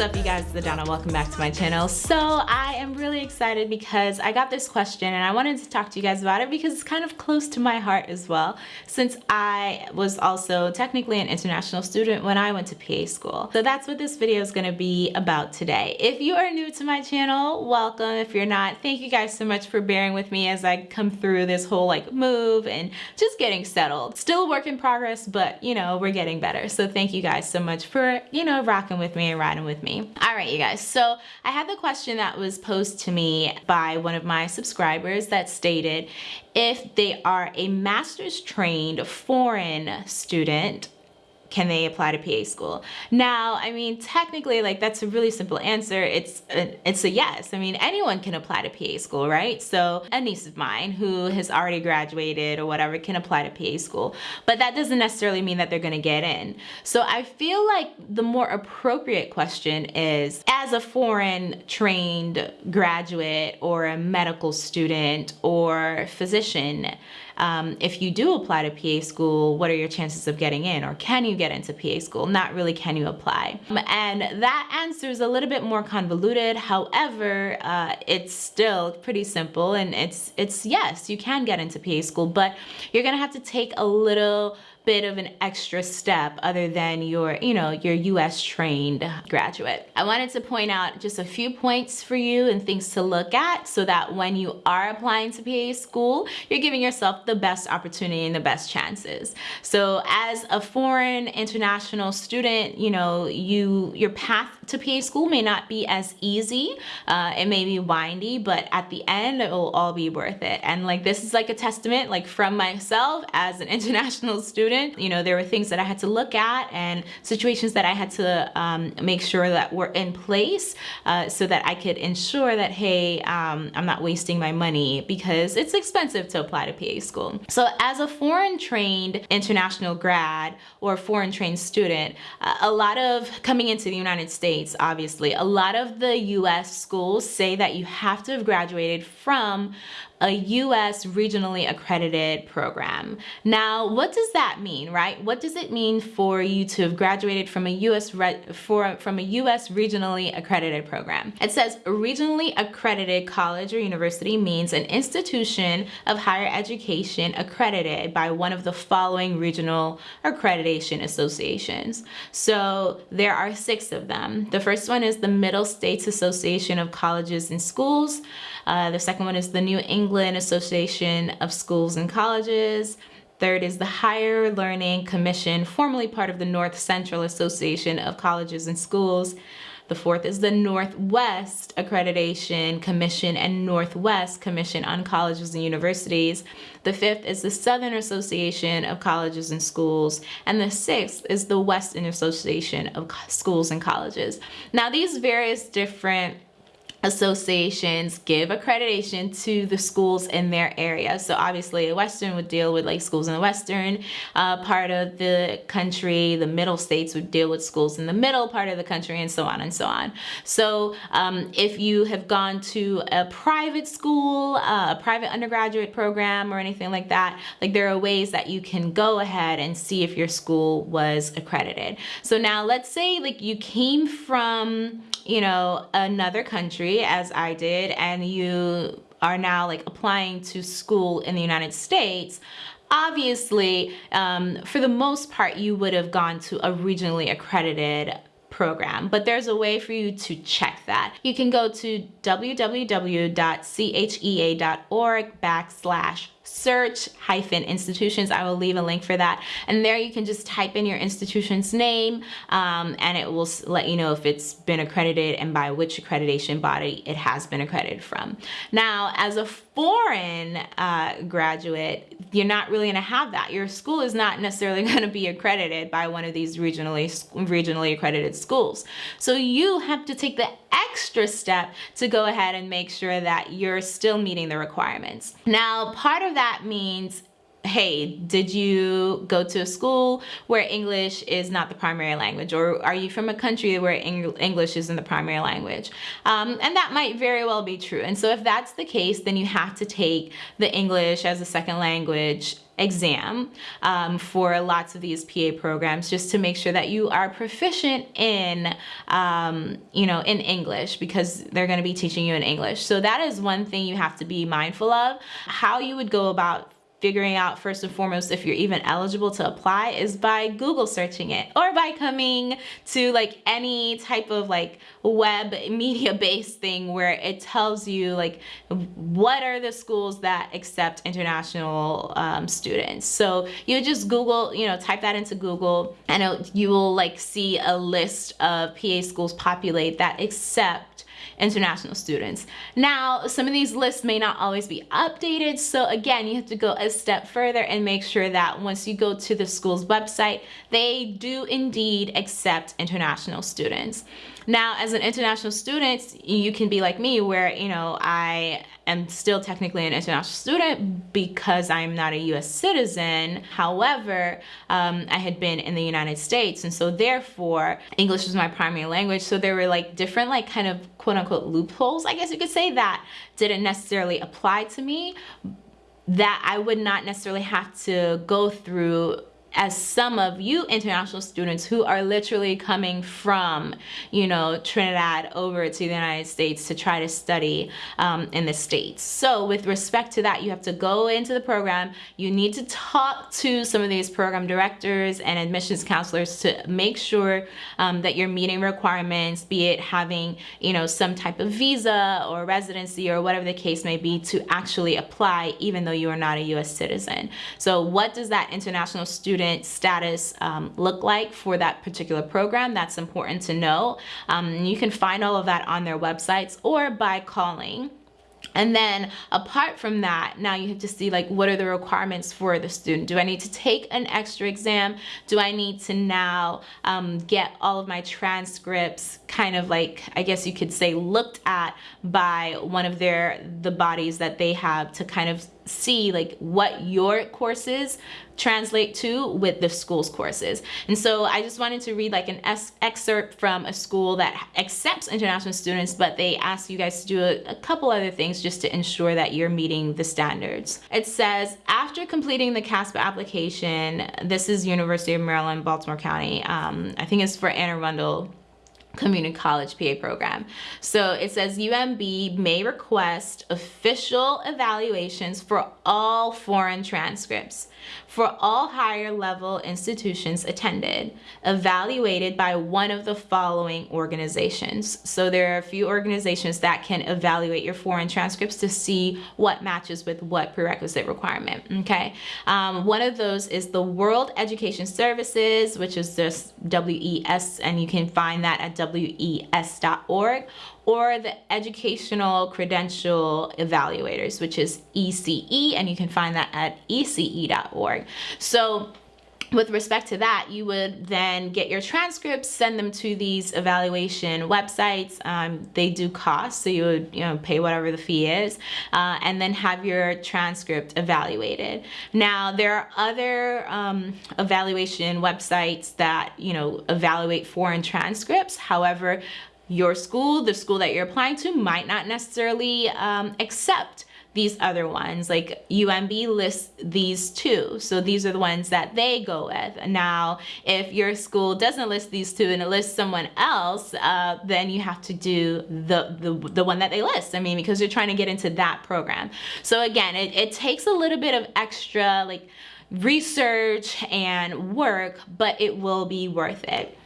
What's up you guys, it's the Donna. Welcome back to my channel. So I am really excited because I got this question and I wanted to talk to you guys about it because it's kind of close to my heart as well since I was also technically an international student when I went to PA school. So that's what this video is going to be about today. If you are new to my channel, welcome. If you're not, thank you guys so much for bearing with me as I come through this whole like move and just getting settled. Still a work in progress, but you know, we're getting better. So thank you guys so much for, you know, rocking with me and riding with me. All right, you guys. So I had the question that was posed to me by one of my subscribers that stated if they are a master's trained foreign student can they apply to PA school? Now, I mean, technically, like that's a really simple answer. It's a, it's a yes. I mean, anyone can apply to PA school, right? So a niece of mine who has already graduated or whatever can apply to PA school, but that doesn't necessarily mean that they're gonna get in. So I feel like the more appropriate question is, as a foreign trained graduate or a medical student or physician, um, if you do apply to PA school, what are your chances of getting in? Or can you get into PA school? Not really can you apply? And that answer is a little bit more convoluted. However, uh, it's still pretty simple and it's, it's yes, you can get into PA school, but you're gonna have to take a little bit of an extra step other than your, you know, your US trained graduate. I wanted to point out just a few points for you and things to look at so that when you are applying to PA school, you're giving yourself the best opportunity and the best chances. So as a foreign international student, you know, you your path to PA school may not be as easy. Uh, it may be windy, but at the end, it will all be worth it. And like, this is like a testament like from myself as an international student student, you know, there were things that I had to look at and situations that I had to um, make sure that were in place uh, so that I could ensure that, hey, um, I'm not wasting my money because it's expensive to apply to PA school. So as a foreign trained international grad or foreign trained student, uh, a lot of coming into the United States, obviously, a lot of the US schools say that you have to have graduated from a US regionally accredited program. Now, what does that mean, right? What does it mean for you to have graduated from a US for, from a US regionally accredited program? It says regionally accredited college or university means an institution of higher education accredited by one of the following regional accreditation associations. So there are six of them. The first one is the Middle States Association of Colleges and Schools. Uh, the second one is the New England Association of Schools and Colleges. Third is the Higher Learning Commission, formerly part of the North Central Association of Colleges and Schools. The fourth is the Northwest Accreditation Commission and Northwest Commission on Colleges and Universities. The fifth is the Southern Association of Colleges and Schools. And the sixth is the Western Association of Schools and Colleges. Now these various different associations give accreditation to the schools in their area. So obviously a Western would deal with like schools in the Western uh, part of the country, the middle states would deal with schools in the middle part of the country and so on and so on. So um, if you have gone to a private school, uh, a private undergraduate program or anything like that, like there are ways that you can go ahead and see if your school was accredited. So now let's say like you came from you know, another country as I did and you are now like applying to school in the United States, obviously, um, for the most part, you would have gone to a regionally accredited program, but there's a way for you to check that. You can go to www.chea.org backslash search hyphen institutions. I will leave a link for that. And there you can just type in your institution's name um, and it will let you know if it's been accredited and by which accreditation body it has been accredited from. Now, as a foreign uh, graduate, you're not really gonna have that. Your school is not necessarily gonna be accredited by one of these regionally, regionally accredited schools. So you have to take the extra step to go ahead and make sure that you're still meeting the requirements. Now, part of that means hey, did you go to a school where English is not the primary language? Or are you from a country where English isn't the primary language? Um, and that might very well be true. And so if that's the case, then you have to take the English as a second language exam um, for lots of these PA programs just to make sure that you are proficient in, um, you know, in English because they're going to be teaching you in English. So that is one thing you have to be mindful of. How you would go about figuring out first and foremost if you're even eligible to apply is by Google searching it or by coming to like any type of like web media based thing where it tells you like what are the schools that accept international um, students. So you just Google, you know, type that into Google and it, you will like see a list of PA schools populate that accept international students. Now, some of these lists may not always be updated. So again, you have to go a step further and make sure that once you go to the school's website, they do indeed accept international students. Now, as an international student, you can be like me where, you know, I am still technically an international student because I'm not a US citizen. However, um, I had been in the United States and so therefore English was my primary language. So there were like different like kind of quote unquote loopholes, I guess you could say that didn't necessarily apply to me that I would not necessarily have to go through as some of you international students who are literally coming from, you know, Trinidad over to the United States to try to study um, in the States. So with respect to that, you have to go into the program. You need to talk to some of these program directors and admissions counselors to make sure um, that you're meeting requirements, be it having, you know, some type of visa or residency or whatever the case may be to actually apply even though you are not a US citizen. So what does that international student student status um, look like for that particular program. That's important to know. Um, you can find all of that on their websites or by calling and then apart from that, now you have to see like what are the requirements for the student? Do I need to take an extra exam? Do I need to now um, get all of my transcripts kind of like, I guess you could say looked at by one of their, the bodies that they have to kind of see like what your courses translate to with the school's courses. And so I just wanted to read like an excerpt from a school that accepts international students, but they ask you guys to do a, a couple other things just to ensure that you're meeting the standards. It says, after completing the CASPA application, this is University of Maryland, Baltimore County. Um, I think it's for Anne Arundel community college PA program. So it says UMB may request official evaluations for all foreign transcripts for all higher level institutions attended, evaluated by one of the following organizations. So there are a few organizations that can evaluate your foreign transcripts to see what matches with what prerequisite requirement, okay? Um, one of those is the World Education Services, which is just WES, and you can find that at WES.org, or the Educational Credential Evaluators, which is ECE, and you can find that at ece.org. So with respect to that, you would then get your transcripts, send them to these evaluation websites. Um, they do cost, so you would you know pay whatever the fee is, uh, and then have your transcript evaluated. Now there are other um, evaluation websites that you know evaluate foreign transcripts. However, your school, the school that you're applying to might not necessarily um, accept these other ones. Like UMB lists these two. So these are the ones that they go with. Now if your school doesn't list these two and it lists someone else uh, then you have to do the, the the one that they list. I mean because you're trying to get into that program. So again it, it takes a little bit of extra like research and work but it will be worth it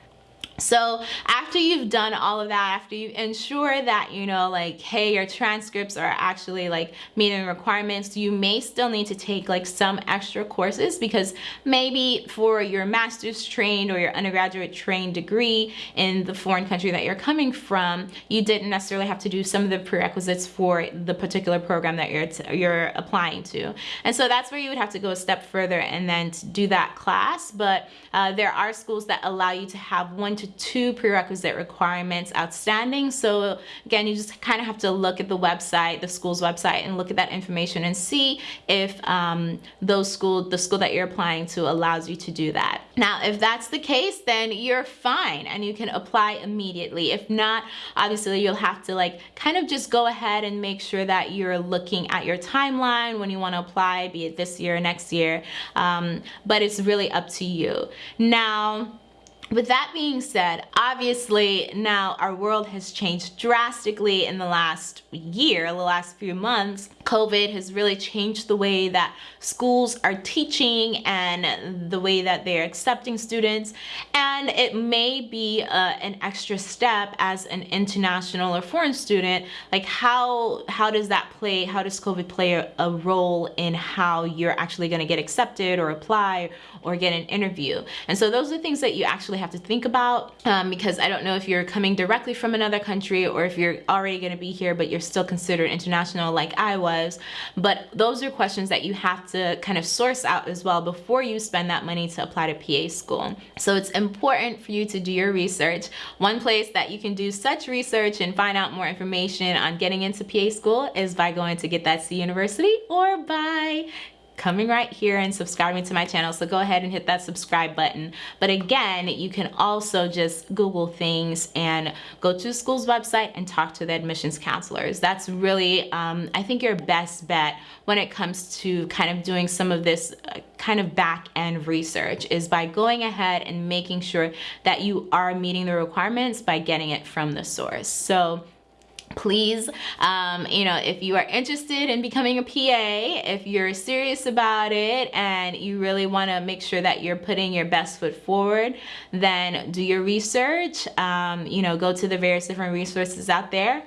so after you've done all of that, after you ensure that, you know, like, hey, your transcripts are actually like meeting requirements, you may still need to take like some extra courses because maybe for your master's trained or your undergraduate trained degree in the foreign country that you're coming from, you didn't necessarily have to do some of the prerequisites for the particular program that you're, you're applying to. And so that's where you would have to go a step further and then do that class. But uh, there are schools that allow you to have one to two prerequisite requirements outstanding. So again, you just kind of have to look at the website, the school's website, and look at that information and see if um, those school, the school that you're applying to allows you to do that. Now, if that's the case, then you're fine and you can apply immediately. If not, obviously you'll have to like kind of just go ahead and make sure that you're looking at your timeline when you want to apply, be it this year or next year. Um, but it's really up to you. Now, with that being said, obviously now our world has changed drastically in the last year, the last few months. COVID has really changed the way that schools are teaching and the way that they're accepting students. And it may be uh, an extra step as an international or foreign student. Like how, how does that play? How does COVID play a, a role in how you're actually gonna get accepted or apply or get an interview? And so those are things that you actually have to think about um, because I don't know if you're coming directly from another country or if you're already gonna be here, but you're still considered international like I was was. But those are questions that you have to kind of source out as well before you spend that money to apply to PA school. So it's important for you to do your research. One place that you can do such research and find out more information on getting into PA school is by going to Get That C University or by coming right here and subscribing to my channel. So go ahead and hit that subscribe button. But again you can also just google things and go to the school's website and talk to the admissions counselors. That's really um, I think your best bet when it comes to kind of doing some of this uh, kind of back end research is by going ahead and making sure that you are meeting the requirements by getting it from the source. So please um, you know if you are interested in becoming a PA if you're serious about it and you really want to make sure that you're putting your best foot forward then do your research. Um, you know go to the various different resources out there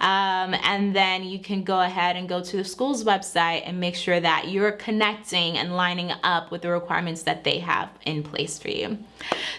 um, and then you can go ahead and go to the school's website and make sure that you're connecting and lining up with the requirements that they have in place for you.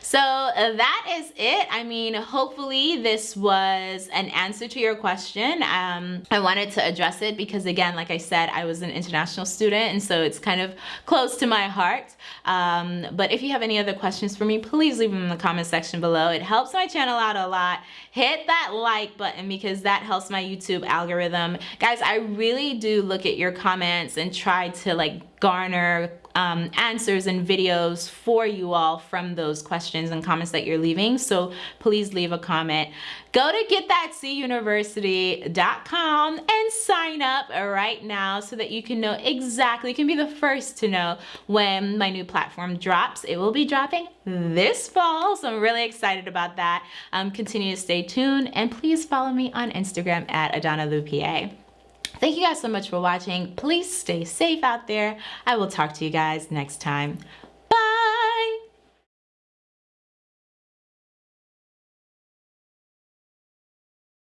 So uh, that is it. I mean, hopefully this was an answer to your question. Um, I wanted to address it because again, like I said, I was an international student and so it's kind of close to my heart. Um, but if you have any other questions for me, please leave them in the comment section below. It helps my channel out a lot. Hit that like button because that helps my YouTube algorithm. Guys, I really do look at your comments and try to like garner um, answers and videos for you all from those questions and comments that you're leaving. So please leave a comment. Go to getthatcuniversity.com and sign up right now so that you can know exactly, you can be the first to know when my new platform drops. It will be dropping this fall, so I'm really excited about that. Um, continue to stay tuned and please follow me on Instagram at Adana Lupa. Thank you guys so much for watching. Please stay safe out there. I will talk to you guys next time.